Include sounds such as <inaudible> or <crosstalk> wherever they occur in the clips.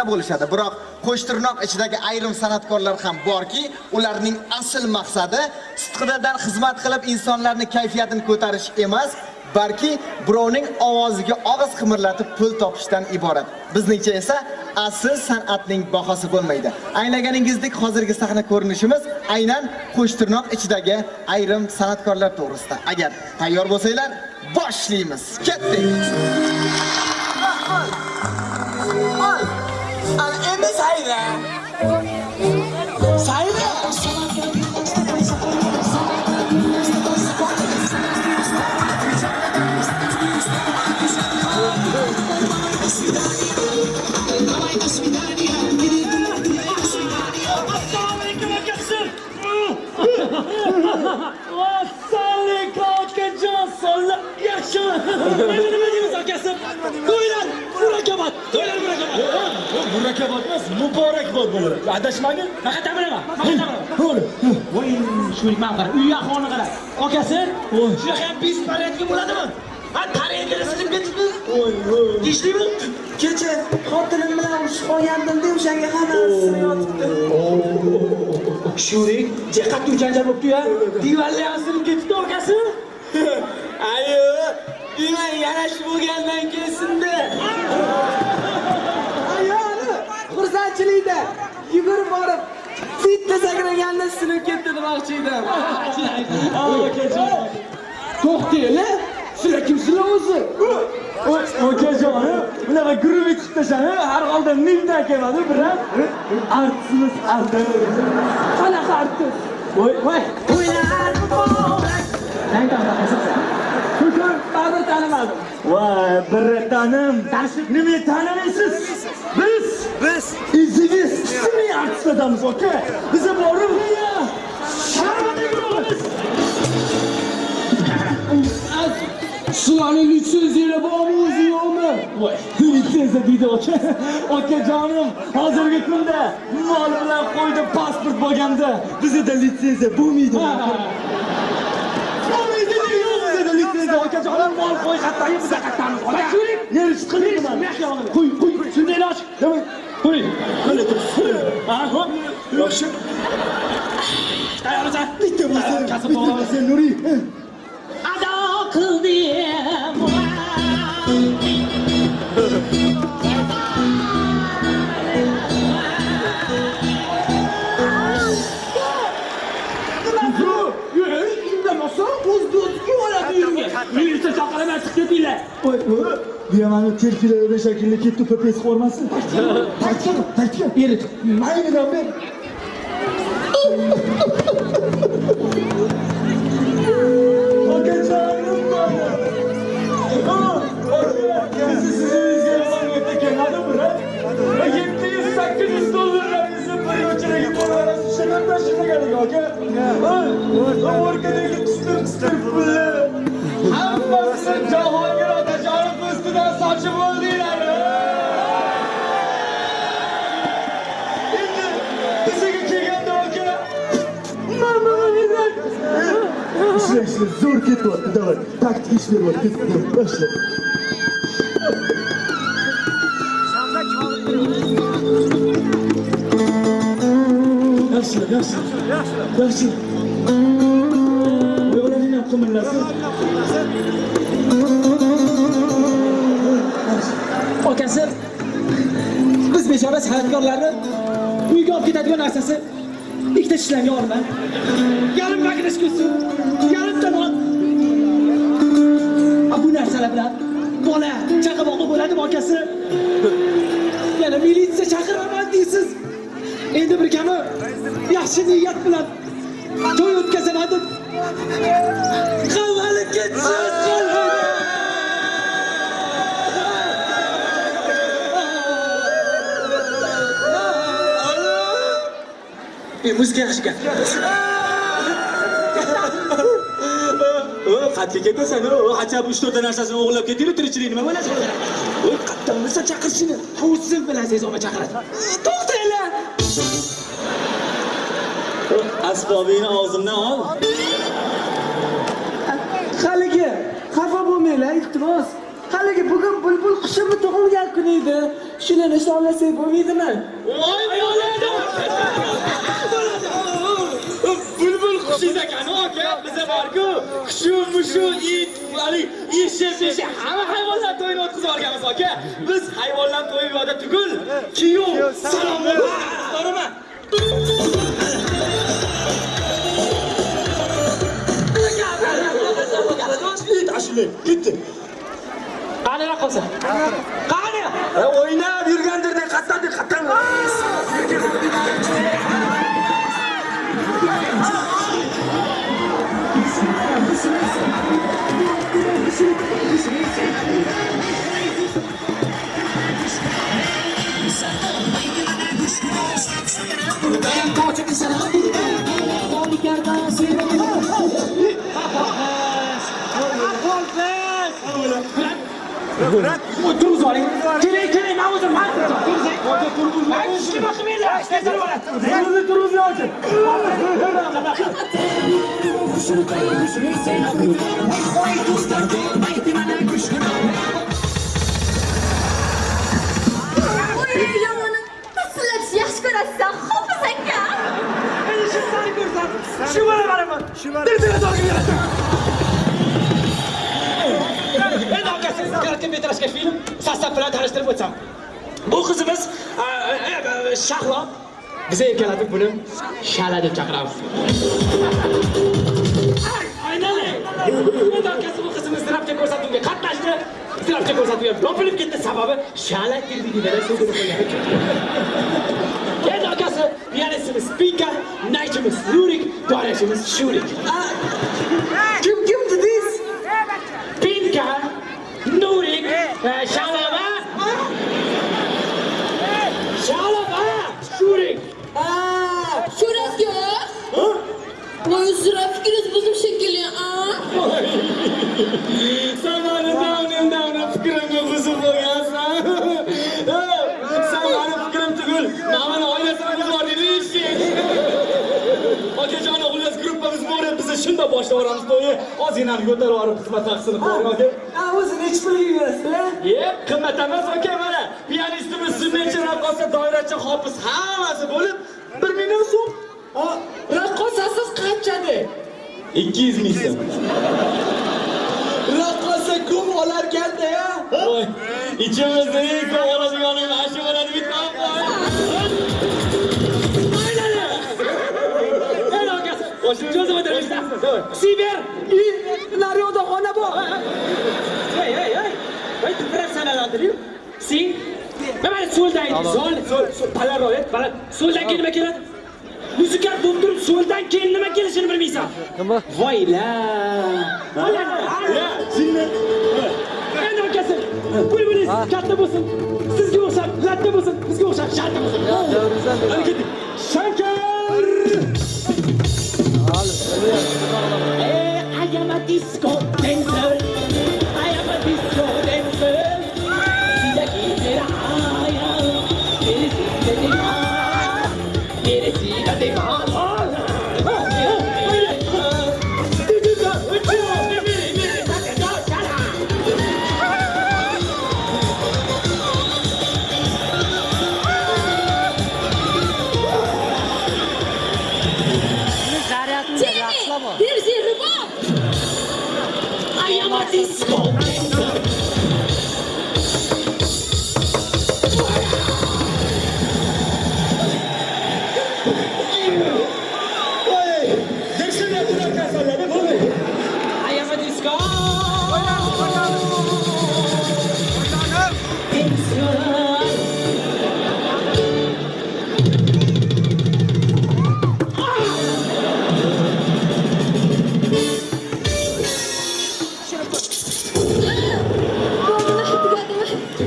san'atda bo'lishadi. Biroq qo'shtirnoq ichidagi ayrim san'atkorlar ham borki, ularning asl maqsadi sidqidadan xizmat qilib insonlarning kayfiyatini ko'tarish emas, balki birovning ovoziga og'iz qimirlatib pul topishdan iborat. Bizningcha esa asl san'atning bahosi bo'lmaydi. Anglaganingizdek hozirgi sahna ko'rinishimiz aynan qo'shtirnoq ichidagi ayrim san'atkorlar to'g'risida. Agar tayyor bo'lsanglar, boshlaymiz. Ketdik. Murakabat emas, muborakbod bo'ladi. Adashmagin. Faqat tabiraman. Voy, shulik man qara. Uy ahvolini qara. Akasi, shunaqa ham bis palyatga bo'ladimi? Ha, tarayinglar silib ketibdi. Tishdimi? Kecha xotinim bilan urushib qolgandim-da, o'shanga hammasini yotibdi. Shurik, jiqattu janjal bo'libdi-ya. Divarlar ham silib ketibdi akasi. <laughs> Ayo, demak yana shu bo'lgandan keyin-da. Ayoli bitta sakraganda sinib ketdi demoqchi edim. To'xtanglar. Sizlar kimsizlar o'zi? Okajonim, bunaqa guruh etib tashlani har holda mendan kelmadi, biroq artistimiz Arda. Qanaqa artist? Voy, voy. Tanimadim. Voy, biratanim. Nima tanimaysiz? Biz biz izingiz ismli artistlardanmiz, aka. Bizni borib litsenziyalar bormi o'zi yo'qmi? Voy, litsenziya deydi aka. Akajonim, hozirgi kunda mol bilan qo'ydi pasport bo'lganda bizda litsenziya. Bo'lmaydi yo'q bizda Akajonim mol qo'y qattagi bizda qattamiz. Shuning, neri chiqirmayman. Qo'y, qo'y, shunday iloch. Davay. Qo'y. Qani turibsiz? Ha, ho'p. Yaxshi. Tayyormisan? Bitta bo'lsa, bitta. Ado qildim. Ketinglar. Voy. Buyamani terkilarida shakilli ketdi pepes qo'rmasin. Qaytgan, qaytgan. Eri, maylidan ber. Okajonim Bizi sizimizga yomon Sen Cahangir Ateş Arif Üstü'den saçımı ödüler. Şimdi bizi geçirgen de öke. Ben bana zor kit var. Давай, taktik işleri var. Kit var. Başla. Yaşlı, yaşlı, yaşlı. Qimirlasin. Biz bechora san'atkorlarni uyga olib ketadigan narsasi ikkita tishlangan olma Yarim magnesh kusi, yarimta non. Bu narsalar bilan bola chaqaloqli bo'ladimi okasi Yana militsiya chaqiraman deysiz. Endi bir kami yaxshi niyat bilan to'y o'tkazaman deb qamalib ketsin. E, muzika yaxshi. Qatga ketasan, o, hachab 3-4 narsasini o'g'irlab ketdi, tirikchilik nima bo'ladi? Voy, qayerdan bilsa chaqirishini. Hovuzsiz bilasangiz olma chaqiradi. To'xtanglar. Asbobingni og'zimdan ol. Iltimos. Haligi bugun bulbul qushimni tug'ilgan kuni edi. Shuni nishonlasak bo'lmaydimi? Voy bo'ladi. Bulbul qushingiz ekan aka, biza bor-ku. Shu mushu it, hali eshak, eshak hamma hayvonlar to'yini o'tkazib olganmiz aka. Biz hayvonlar to'yi yo'da tugul. Kiyov, salom ashilay bitti qaniga qolsa qaniga o'ynab yurgandirdek qattiqdek qattiq Bang, go check this out. O'zim hal qilaman. Ay, ishga boqmaylar. Ishga boradi. Turni turni yoki. Voy, yomoni. Tasllab yaxshi ko'rasiz, Hofiz aka. Men shu sani ko'rsam, shu akasi kороткометражка film sostav bilan tanishtirib o'tsam. Bu qizimiz a, a, a, Shahlo biza erkalatib buni Shala deb chaqiramiz. Aynan. Endi akasi bu qizimiz zirapcha ko'rsatuvga qatnashdi. Zirapcha ko'rsatuvga yopilib ketdi sababi Shala kirdigidan so'zini qo'ygan. Endi akasi pianistimiz Pinka, naychimiz Lurik, dorashimiz Shurik. Kim 来，香辣。Ozgina ko'tarib yuborib xizmat haqisini qo'ying, aka. a o'zi nechi pulga berasizlar? Yep, qimmat emas aka mana. Pianistimiz, sunnachi, raqqosa, doirachi, hofiz hammasi bo'lib 1 million so'm. Raqqosasiz qanchadi? 200 ming so'm. Raqqosa ko'p olarkanda ichimizda eng ko'p oladiganim mana shu bo'ladi bitta. Siber. I, naryoqda xona bor. Hey, hey, hey. Hey, tu biraz sanalandırıyor. Si. Hemen soldan, sol, sol, polaroid, baland. Soldan keyin nima keladi? Muzika bo'lib turib, soldan keyin nima kelishini bilmaysan. Nima? Voyla. Voyla. Jinni. Endi akasi, buyuringiz, katta bo'lsin. Sizga o'xshab, latta bo'lsin, bizga o'xshab, shartta bo'lsin. Hadi ketdik. Shankar! Hey, I am a disco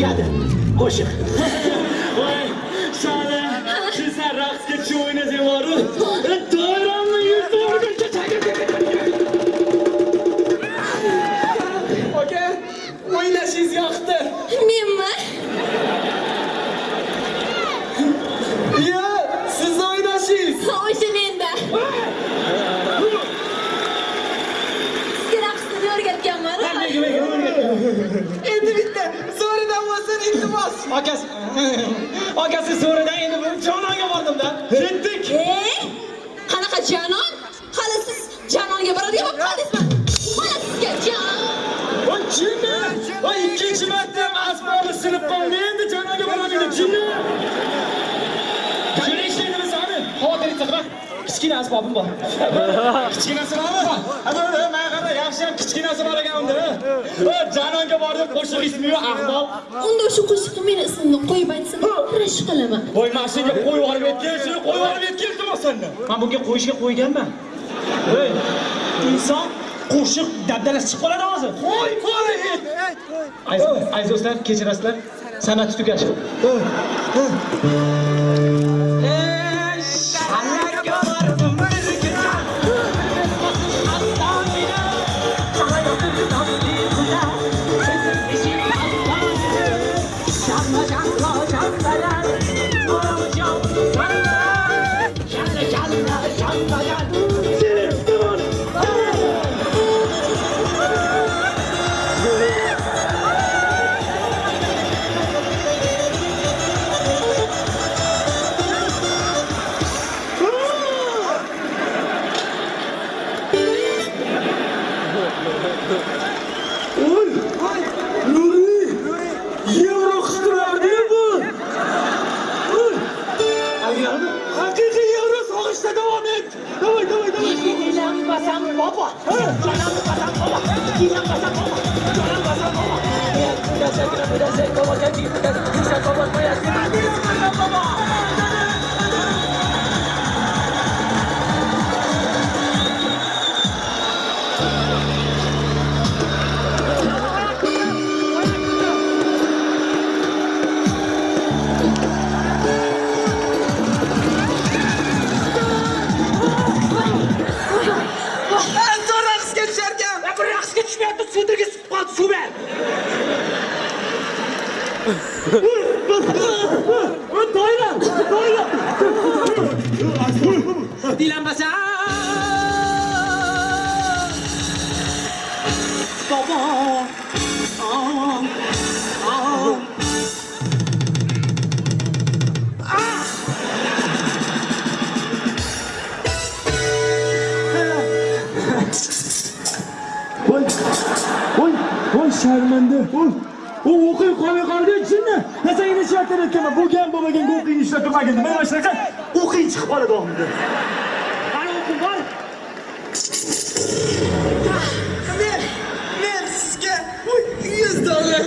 olimpiada qo'shiq voy Siz sizlar raqsga tushib o'ynasanglaru doiramni e, yuz to'g'rigacha aka o'ynashingiz yoqdi. Menmi? Yo siz o'ynashingiz. O'sha menda. Sizga akasi akasi so'ridan endi bu jononga bordimda ketdik Ey, qanaqa janon? Hali siz janonga boradigan bo'lib qoldingizmi? Mana sizga jon. voy jinni voy ikkinchi marta asbobi sinib qoldi endi janoga boradi jinni qanday ishlaydimi sani xavotiringizni qilmang kichkina asbobim bor kichkinasi bormi mana qara yaxshi ham kichkinasi bor unda janonga bordim qo'shiq ismi ahmoq. Unda o'sha qo'shiqqa meni ismimni qo'yib aytsin, rashk qilaman. voy senga qo'yib olib aytgan shuni qo'yib olib aytgan iltimos sendan man bunga qo'yishga qo'yganman. Ey inson qo'shiq dabdalasi chiqib qoladi hozir. Qo'y qo'y aziz do'stlar kechirasizlar. San'at tugash Como que é que voy u o'qiy qolmay qoldi jinni nasangni ishlatib aytganman bo'lgan bo'lmaganga o'qiyni ishlatmagan nima mana shunaqa o'qiy chiqib qoladi oxirida qani o'qib bor. Men men sizga 100 dollar.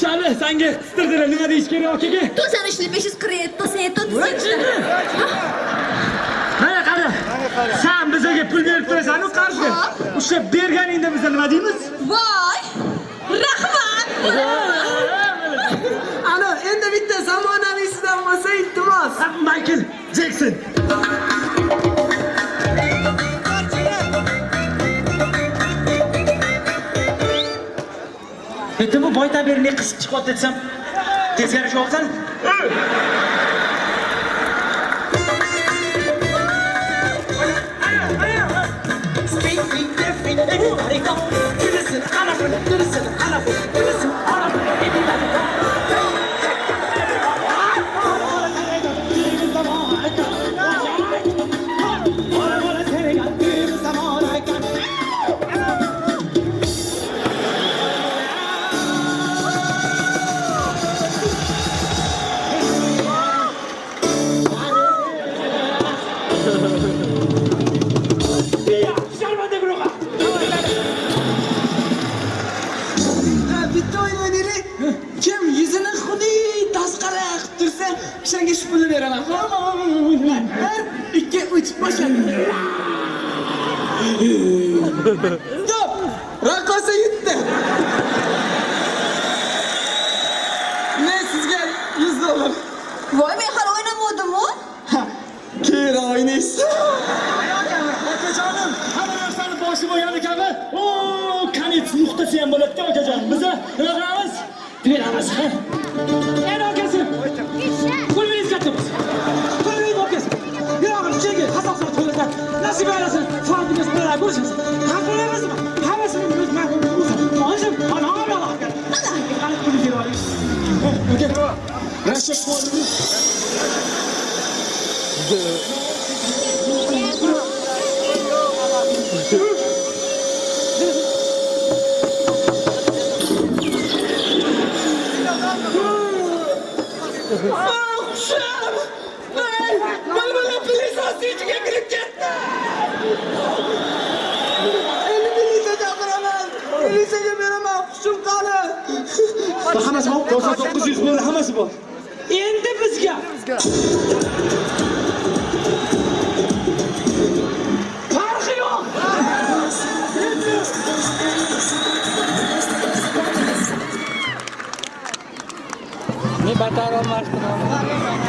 shali sanga qistirdilar nima deyish kerak akaga To'sani ishli 547 to'sani mana qara san bizaga pul berib turasan u qarzga ushlab berganingda biza nima deymiz Voy! Rahmat! Ana, endi bitta zamonaviysidan bo'lsa iltimos. maykl jekson bitta bu boy tabirni qisib chiqyapti desam teskari shu olsan Anybody go? Listen, I love it. Listen, I love it. Listen, I love it. Anybody? Bir, ikki, uch, boshla. <laughs> Yo'q, raqqosa yutdi. Men sizga 100 dollar. Voy, men hali o'ynamadim-ku. Keyin o'ynaysiz. akajonim hamma narsani boshi bo'lgan ekanmi o konets nuqtasi ham bo'ladida akajon biza nima qilamiz beramiz لا سیما لا سی فاندیس برا کورس ها فونس ما همسر اینروز ما و روز ما هاج خان ها بالا رفت حالا اینکه منو می‌گیره رشت کوه Bu hammasi bor. 9900 bor, hammasi bor. Endi bizga farqi yo'q. Men batar olmasdim.